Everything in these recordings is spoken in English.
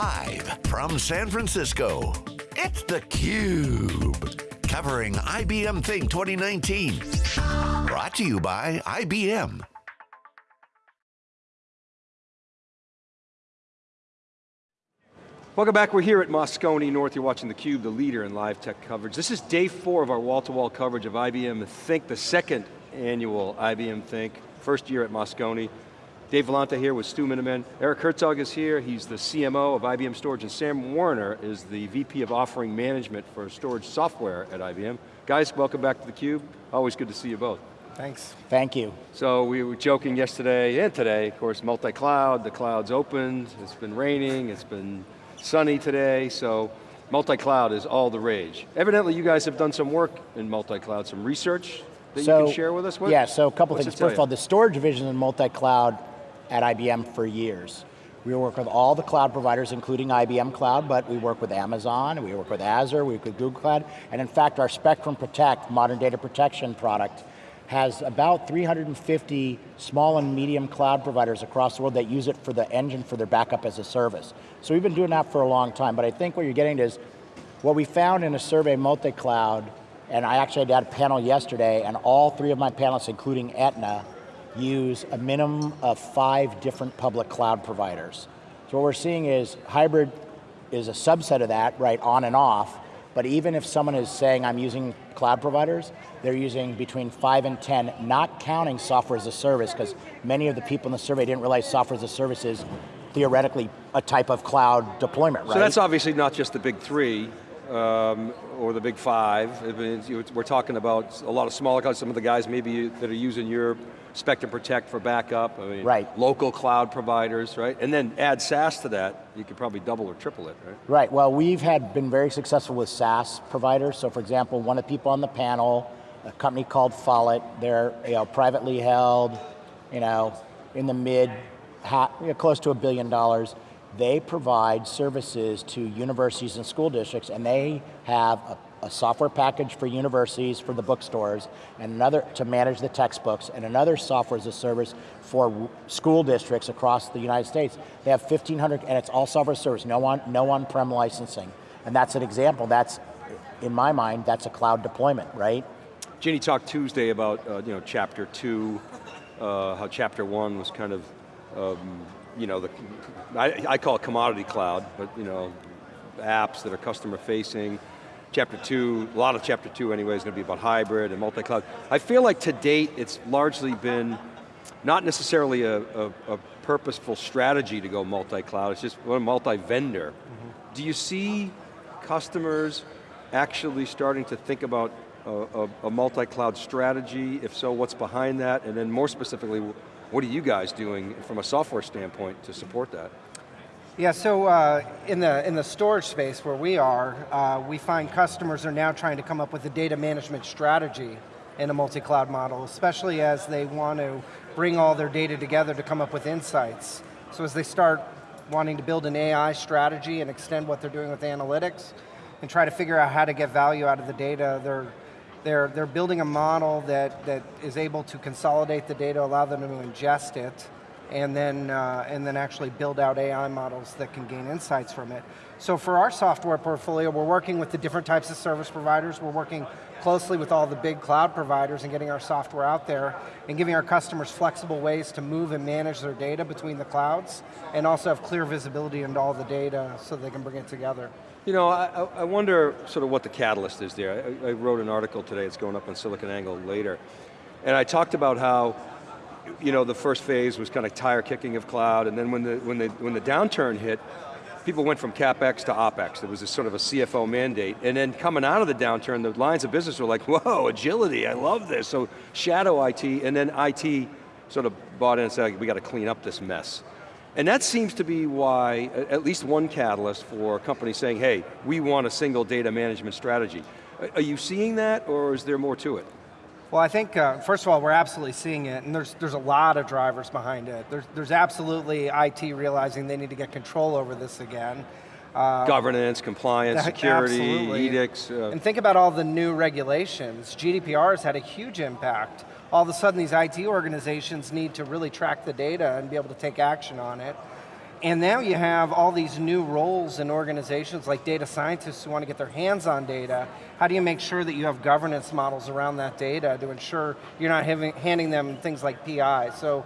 Live from San Francisco, it's theCUBE. Covering IBM Think 2019. Brought to you by IBM. Welcome back, we're here at Moscone North. You're watching theCUBE, the leader in live tech coverage. This is day four of our wall-to-wall -wall coverage of IBM Think, the second annual IBM Think, first year at Moscone. Dave Vellante here with Stu Miniman. Eric Herzog is here, he's the CMO of IBM Storage, and Sam Werner is the VP of Offering Management for Storage Software at IBM. Guys, welcome back to theCUBE. Always good to see you both. Thanks. Thank you. So we were joking yesterday and today, of course, multi-cloud, the cloud's opened, it's been raining, it's been sunny today, so multi-cloud is all the rage. Evidently you guys have done some work in multi-cloud, some research that so, you can share with us? What, yeah, so a couple things. First of all, the storage division in multi-cloud at IBM for years. We work with all the cloud providers, including IBM Cloud, but we work with Amazon, we work with Azure, we work with Google Cloud, and in fact our Spectrum Protect, modern data protection product, has about 350 small and medium cloud providers across the world that use it for the engine for their backup as a service. So we've been doing that for a long time, but I think what you're getting is, what we found in a survey multi-cloud, and I actually had a panel yesterday, and all three of my panelists, including Aetna, use a minimum of five different public cloud providers. So what we're seeing is hybrid is a subset of that, right, on and off, but even if someone is saying I'm using cloud providers, they're using between five and 10, not counting software as a service, because many of the people in the survey didn't realize software as a service is theoretically a type of cloud deployment, right? So that's obviously not just the big three, um, or the big five. we're talking about a lot of smaller clouds, some of the guys maybe that are using your Spectrum Protect for backup, I mean, right. local cloud providers, right? And then add SaaS to that, you could probably double or triple it, right? Right, well we've had been very successful with SaaS providers. So for example, one of the people on the panel, a company called Follett, they're you know, privately held, you know, in the mid, you know, close to a billion dollars. They provide services to universities and school districts and they have a a software package for universities, for the bookstores, and another to manage the textbooks, and another software as a service for school districts across the United States. They have 1,500, and it's all software service, no on, no on-prem licensing. And that's an example, that's, in my mind, that's a cloud deployment, right? Ginni talked Tuesday about uh, you know, chapter two, uh, how chapter one was kind of, um, you know, the, I, I call it commodity cloud, but you know, apps that are customer facing, chapter two, a lot of chapter two anyway is going to be about hybrid and multi-cloud. I feel like to date it's largely been not necessarily a, a, a purposeful strategy to go multi-cloud, it's just one multi-vendor. Mm -hmm. Do you see customers actually starting to think about a, a multi-cloud strategy? If so, what's behind that? And then more specifically, what are you guys doing from a software standpoint to support that? Yeah, so uh, in, the, in the storage space where we are, uh, we find customers are now trying to come up with a data management strategy in a multi-cloud model, especially as they want to bring all their data together to come up with insights. So as they start wanting to build an AI strategy and extend what they're doing with analytics, and try to figure out how to get value out of the data, they're, they're, they're building a model that, that is able to consolidate the data, allow them to ingest it, and then, uh, and then actually build out AI models that can gain insights from it. So for our software portfolio, we're working with the different types of service providers, we're working closely with all the big cloud providers and getting our software out there and giving our customers flexible ways to move and manage their data between the clouds and also have clear visibility into all the data so they can bring it together. You know, I, I wonder sort of what the catalyst is there. I, I wrote an article today, it's going up on SiliconANGLE later, and I talked about how you know, the first phase was kind of tire kicking of cloud, and then when the, when the, when the downturn hit, people went from CapEx to OpEx. There was a sort of a CFO mandate. And then coming out of the downturn, the lines of business were like, whoa, agility, I love this. So shadow IT, and then IT sort of bought in and said, we got to clean up this mess. And that seems to be why, at least one catalyst for companies saying, hey, we want a single data management strategy. Are you seeing that, or is there more to it? Well, I think, uh, first of all, we're absolutely seeing it, and there's, there's a lot of drivers behind it. There's, there's absolutely IT realizing they need to get control over this again. Uh, Governance, compliance, security, absolutely. edicts. Uh, and think about all the new regulations. GDPR has had a huge impact. All of a sudden these IT organizations need to really track the data and be able to take action on it. And now you have all these new roles in organizations like data scientists who want to get their hands on data. How do you make sure that you have governance models around that data to ensure you're not having, handing them things like PI? So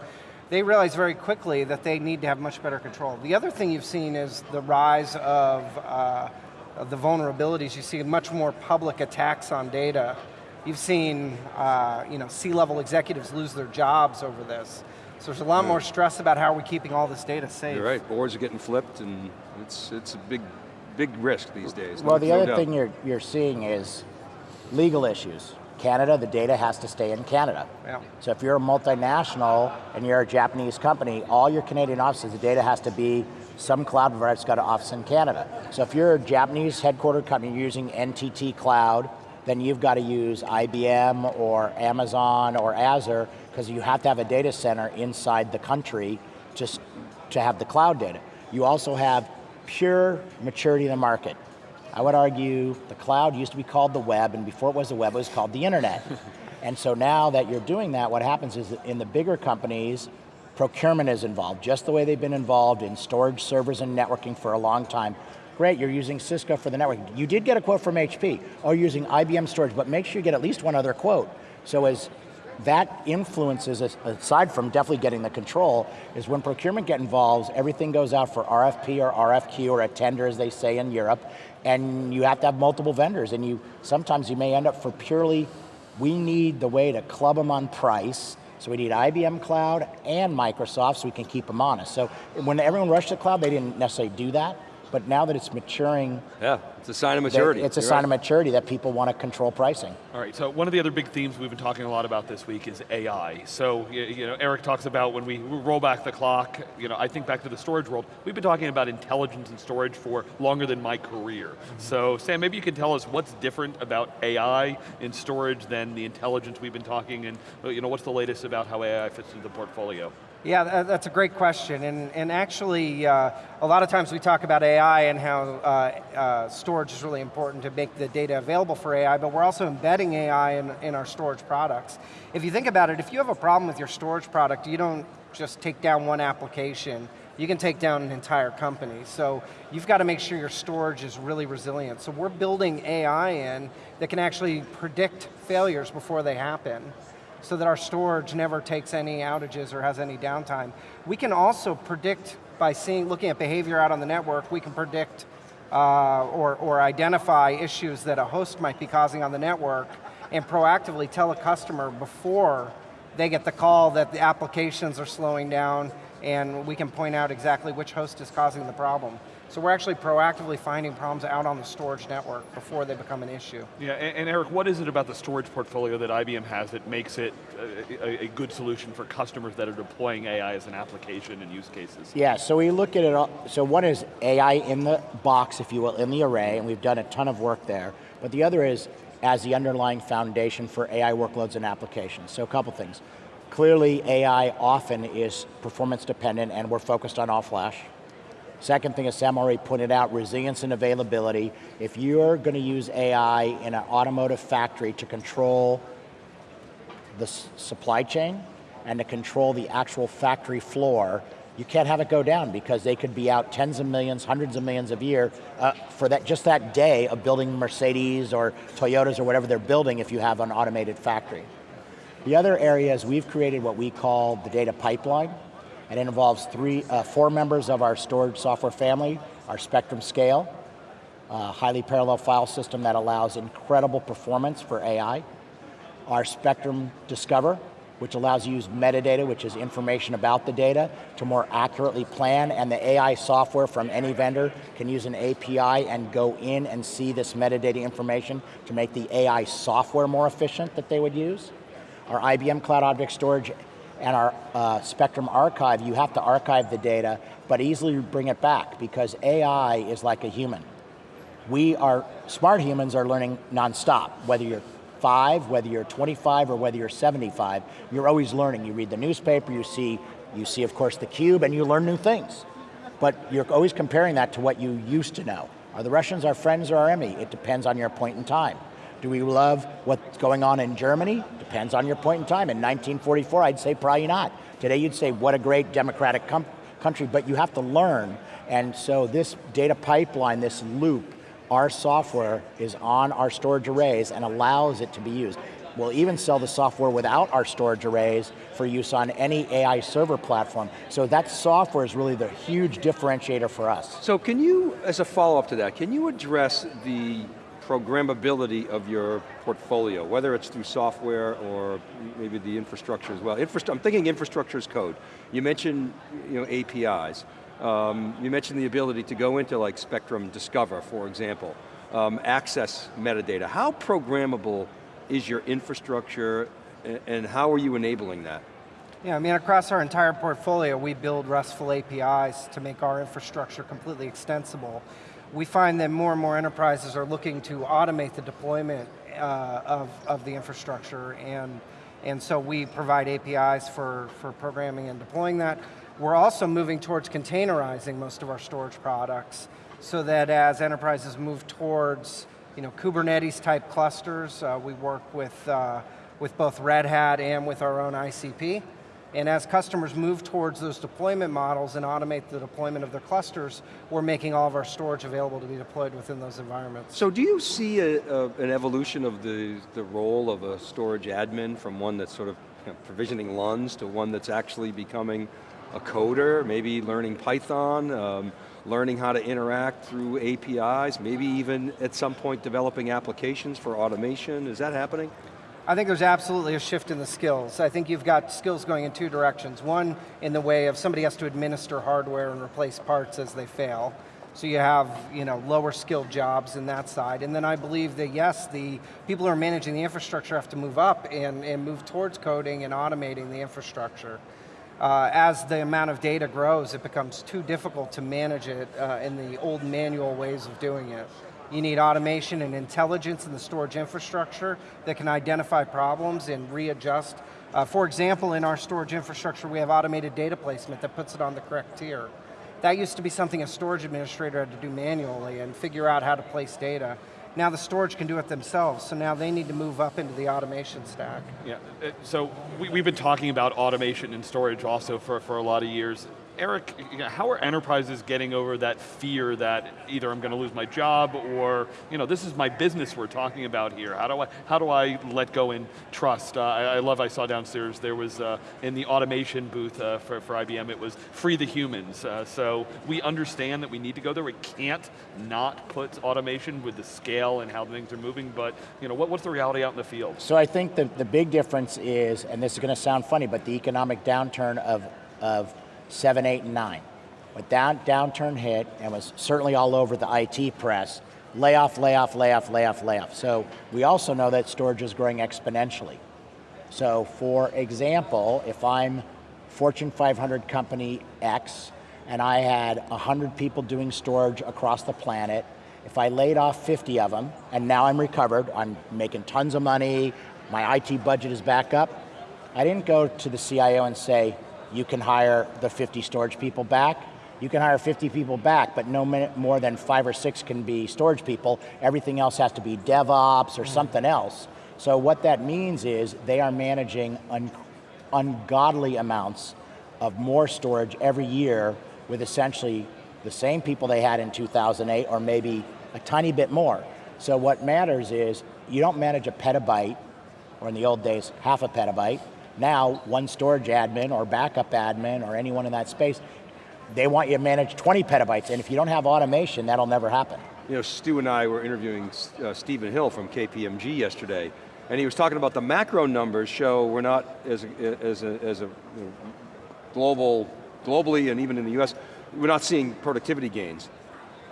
they realize very quickly that they need to have much better control. The other thing you've seen is the rise of, uh, of the vulnerabilities. You see much more public attacks on data. You've seen uh, you know, C-level executives lose their jobs over this. So there's a lot yeah. more stress about how are we're keeping all this data safe. You're right, boards are getting flipped and it's, it's a big, big risk these days. Well, no, the other no thing you're, you're seeing is legal issues. Canada, the data has to stay in Canada. Yeah. So if you're a multinational and you're a Japanese company, all your Canadian offices, the data has to be some cloud provider's got an office in Canada. So if you're a Japanese headquartered company using NTT Cloud, then you've got to use IBM or Amazon or Azure because you have to have a data center inside the country just to have the cloud data. You also have pure maturity in the market. I would argue the cloud used to be called the web, and before it was the web, it was called the internet. and so now that you're doing that, what happens is that in the bigger companies, procurement is involved, just the way they've been involved in storage servers and networking for a long time. Great, you're using Cisco for the network. You did get a quote from HP, or oh, using IBM storage, but make sure you get at least one other quote. So as that influences, aside from definitely getting the control, is when procurement get involved, everything goes out for RFP or RFQ or a tender as they say in Europe, and you have to have multiple vendors, and you sometimes you may end up for purely, we need the way to club them on price, so we need IBM Cloud and Microsoft so we can keep them honest. So when everyone rushed to cloud, they didn't necessarily do that, but now that it's maturing. Yeah, it's a sign of maturity. It's a You're sign right. of maturity that people want to control pricing. All right, so one of the other big themes we've been talking a lot about this week is AI. So, you know, Eric talks about when we roll back the clock, you know, I think back to the storage world, we've been talking about intelligence and storage for longer than my career. Mm -hmm. So, Sam, maybe you can tell us what's different about AI in storage than the intelligence we've been talking, and you know, what's the latest about how AI fits into the portfolio? Yeah, that's a great question, and, and actually, uh, a lot of times we talk about AI and how uh, uh, storage is really important to make the data available for AI, but we're also embedding AI in, in our storage products. If you think about it, if you have a problem with your storage product, you don't just take down one application, you can take down an entire company. So you've got to make sure your storage is really resilient. So we're building AI in that can actually predict failures before they happen so that our storage never takes any outages or has any downtime. We can also predict, by seeing, looking at behavior out on the network, we can predict uh, or, or identify issues that a host might be causing on the network and proactively tell a customer before they get the call that the applications are slowing down and we can point out exactly which host is causing the problem. So we're actually proactively finding problems out on the storage network before they become an issue. Yeah, and, and Eric, what is it about the storage portfolio that IBM has that makes it a, a, good solution for customers that are deploying AI as an application and use cases? Yeah, so we look at it, all, so one is AI in the box, if you will, in the array, and we've done a ton of work there. But the other is as the underlying foundation for AI workloads and applications. So a couple things. Clearly, AI often is performance dependent and we're focused on all flash. Second thing, as Sam already pointed out, resilience and availability. If you're going to use AI in an automotive factory to control the supply chain and to control the actual factory floor, you can't have it go down because they could be out tens of millions, hundreds of millions of year uh, for that just that day of building Mercedes or Toyotas or whatever they're building if you have an automated factory. The other area is we've created what we call the data pipeline. And it involves three, uh, four members of our storage software family, our Spectrum Scale, a highly parallel file system that allows incredible performance for AI, our Spectrum Discover, which allows you to use metadata, which is information about the data, to more accurately plan, and the AI software from any vendor can use an API and go in and see this metadata information to make the AI software more efficient that they would use. Our IBM Cloud Object Storage and our uh, Spectrum archive, you have to archive the data, but easily bring it back because AI is like a human. We are, smart humans are learning nonstop, whether you're five, whether you're 25, or whether you're 75, you're always learning. You read the newspaper, you see, you see of course the cube, and you learn new things. But you're always comparing that to what you used to know. Are the Russians our friends or our enemy? It depends on your point in time. Do we love what's going on in Germany? Depends on your point in time. In 1944, I'd say probably not. Today you'd say, what a great democratic country, but you have to learn. And so this data pipeline, this loop, our software is on our storage arrays and allows it to be used. We'll even sell the software without our storage arrays for use on any AI server platform. So that software is really the huge differentiator for us. So can you, as a follow-up to that, can you address the programmability of your portfolio, whether it's through software or maybe the infrastructure as well. I'm thinking infrastructure as code. You mentioned you know, APIs. Um, you mentioned the ability to go into like Spectrum Discover, for example, um, access metadata. How programmable is your infrastructure and how are you enabling that? Yeah, I mean across our entire portfolio, we build RESTful APIs to make our infrastructure completely extensible we find that more and more enterprises are looking to automate the deployment uh, of, of the infrastructure and, and so we provide APIs for, for programming and deploying that. We're also moving towards containerizing most of our storage products so that as enterprises move towards you know, Kubernetes type clusters, uh, we work with, uh, with both Red Hat and with our own ICP. And as customers move towards those deployment models and automate the deployment of their clusters, we're making all of our storage available to be deployed within those environments. So do you see a, a, an evolution of the, the role of a storage admin from one that's sort of you know, provisioning LUNs to one that's actually becoming a coder, maybe learning Python, um, learning how to interact through APIs, maybe even at some point developing applications for automation, is that happening? I think there's absolutely a shift in the skills. I think you've got skills going in two directions. One, in the way of somebody has to administer hardware and replace parts as they fail. So you have you know, lower skilled jobs in that side. And then I believe that yes, the people who are managing the infrastructure have to move up and, and move towards coding and automating the infrastructure. Uh, as the amount of data grows, it becomes too difficult to manage it uh, in the old manual ways of doing it. You need automation and intelligence in the storage infrastructure that can identify problems and readjust. Uh, for example, in our storage infrastructure, we have automated data placement that puts it on the correct tier. That used to be something a storage administrator had to do manually and figure out how to place data. Now the storage can do it themselves, so now they need to move up into the automation stack. Yeah, uh, so we, have been talking about automation and storage also for, for a lot of years. Eric, how are enterprises getting over that fear that either I'm going to lose my job or, you know, this is my business we're talking about here. How do I, how do I let go and trust? Uh, I, I, love, I saw downstairs, there was, uh, in the automation booth uh, for, for IBM, it was free the humans. Uh, so we understand that we need to go there. We can't not put automation with the scale and how things are moving, but, you know, what, what's the reality out in the field? So I think the, the big difference is, and this is going to sound funny, but the economic downturn of, of seven, eight, and nine. When that downturn hit, and was certainly all over the IT press, layoff, layoff, layoff, layoff, layoff. So we also know that storage is growing exponentially. So for example, if I'm Fortune 500 company X, and I had 100 people doing storage across the planet, if I laid off 50 of them, and now I'm recovered, I'm making tons of money, my IT budget is back up, I didn't go to the CIO and say, you can hire the 50 storage people back. You can hire 50 people back, but no more than five or six can be storage people. Everything else has to be DevOps or mm. something else. So what that means is they are managing un ungodly amounts of more storage every year with essentially the same people they had in 2008 or maybe a tiny bit more. So what matters is you don't manage a petabyte, or in the old days, half a petabyte, now, one storage admin or backup admin or anyone in that space, they want you to manage 20 petabytes, and if you don't have automation, that'll never happen. You know, Stu and I were interviewing uh, Stephen Hill from KPMG yesterday, and he was talking about the macro numbers show we're not, as a, as a, as a you know, global, globally and even in the US, we're not seeing productivity gains.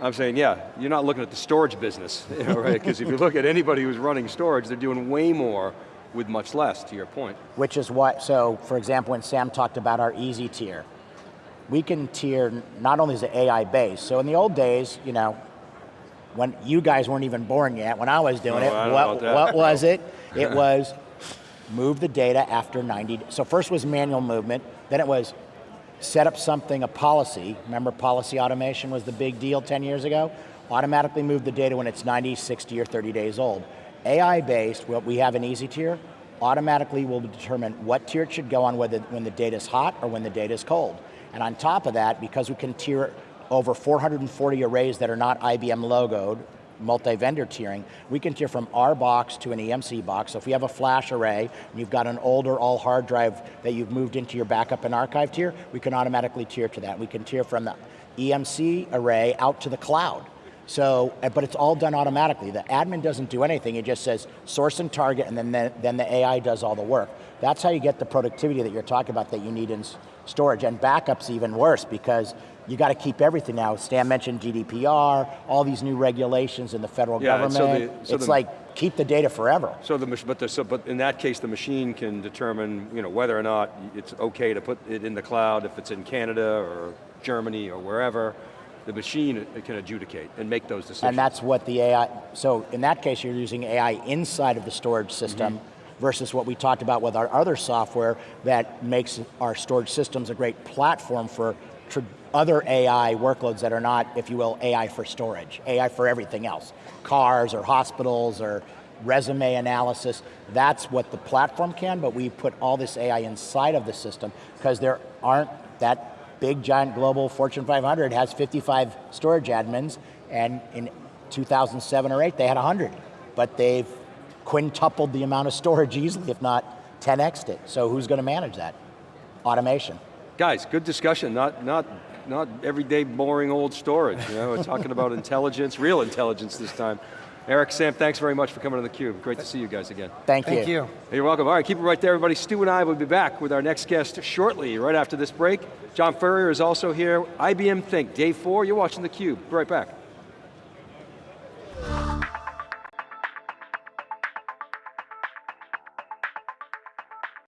I'm saying, yeah, you're not looking at the storage business, right? Because if you look at anybody who's running storage, they're doing way more with much less, to your point. Which is what, so for example, when Sam talked about our easy tier, we can tier, not only is it AI based, so in the old days, you know, when you guys weren't even born yet, when I was doing it, what, what was it? It was move the data after 90, so first was manual movement, then it was set up something, a policy, remember policy automation was the big deal 10 years ago? Automatically move the data when it's 90, 60, or 30 days old. AI-based, what we have an easy tier, automatically will determine what tier it should go on whether when the data is hot or when the data is cold. And on top of that, because we can tier over 440 arrays that are not IBM logoed, multi-vendor tiering, we can tier from our box to an EMC box. So if you have a flash array, and you've got an older all hard drive that you've moved into your backup and archive tier, we can automatically tier to that. We can tier from the EMC array out to the cloud. So, uh, but it's all done automatically. The admin doesn't do anything, it just says source and target and then the, then the AI does all the work. That's how you get the productivity that you're talking about that you need in storage. And backup's even worse because you got to keep everything now. Stan mentioned GDPR, all these new regulations in the federal Yeah, government. so the- so it's the- like, keep the data forever. So the, but, the, so, but in that case, the machine can determine you know, whether or not it's okay to put it in the cloud, if it's in Canada or Germany or wherever, the machine can adjudicate and make those decisions. And that's what the AI, so in that case you're using AI inside of the storage system Mm-hmm. versus what we talked about with our other software that makes our storage systems a great platform for other AI workloads that are not, if you will, AI for storage, AI for everything else. Cars or hospitals or resume analysis, that's what the platform can, but we put all this AI inside of the system because there aren't that big giant global Fortune 500 has 55 storage admins and in 2007 or 8 they had 100 but they've quintupled the amount of storage easily if not 10x'd it so who's going to manage that automation Guys, good discussion, not, not, not everyday boring old storage. You know, we're talking about intelligence, real intelligence this time. Eric, Sam, thanks very much for coming to theCUBE. Great to see you guys again. thank, Thank you. Hey, You're welcome. All right, keep it right there, everybody. Stu and I will be back with our next guest shortly, right after this break. John Furrier is also here. IBM Think, day four. You're watching theCUBE. Be right back.